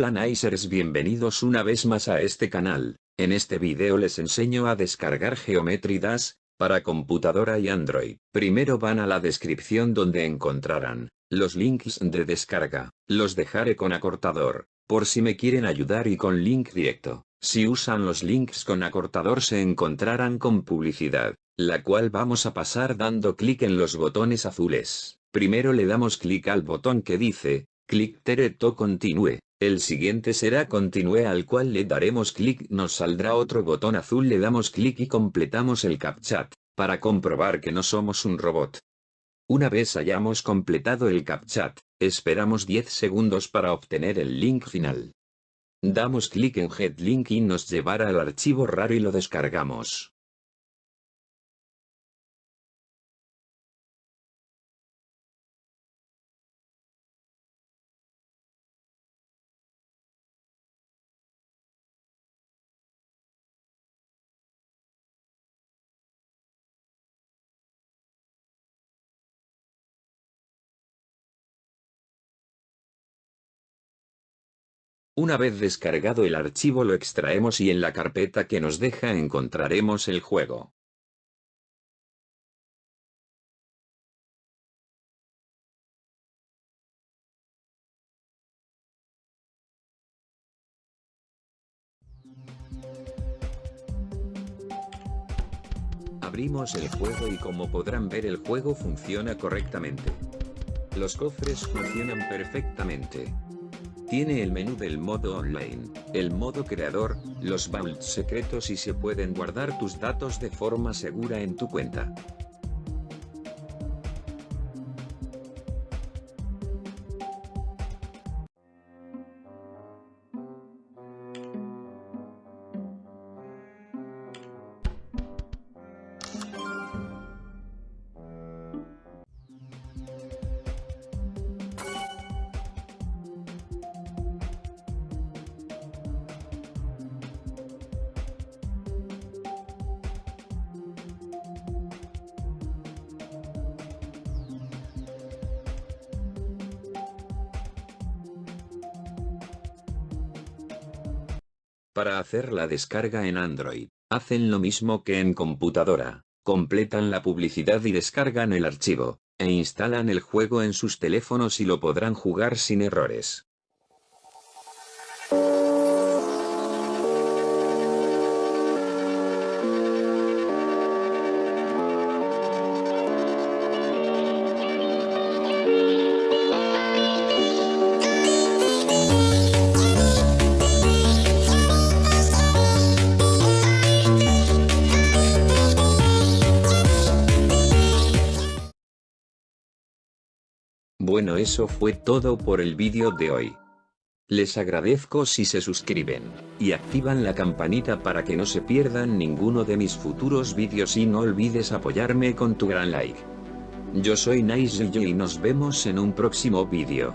Nicers bienvenidos una vez más a este canal, en este video les enseño a descargar Geometry Dash, para computadora y Android. Primero van a la descripción donde encontrarán, los links de descarga, los dejaré con acortador, por si me quieren ayudar y con link directo. Si usan los links con acortador se encontrarán con publicidad, la cual vamos a pasar dando clic en los botones azules. Primero le damos clic al botón que dice, clic to continue. El siguiente será continue al cual le daremos clic nos saldrá otro botón azul le damos clic y completamos el CAPTCHA, para comprobar que no somos un robot. Una vez hayamos completado el CAPTCHA, esperamos 10 segundos para obtener el link final. Damos clic en Get Link y nos llevará al archivo raro y lo descargamos. Una vez descargado el archivo lo extraemos y en la carpeta que nos deja encontraremos el juego. Abrimos el juego y como podrán ver el juego funciona correctamente. Los cofres funcionan perfectamente. Tiene el menú del modo online, el modo creador, los vaults secretos y se pueden guardar tus datos de forma segura en tu cuenta. Para hacer la descarga en Android, hacen lo mismo que en computadora, completan la publicidad y descargan el archivo, e instalan el juego en sus teléfonos y lo podrán jugar sin errores. Bueno eso fue todo por el vídeo de hoy. Les agradezco si se suscriben, y activan la campanita para que no se pierdan ninguno de mis futuros vídeos y no olvides apoyarme con tu gran like. Yo soy Nice y nos vemos en un próximo vídeo.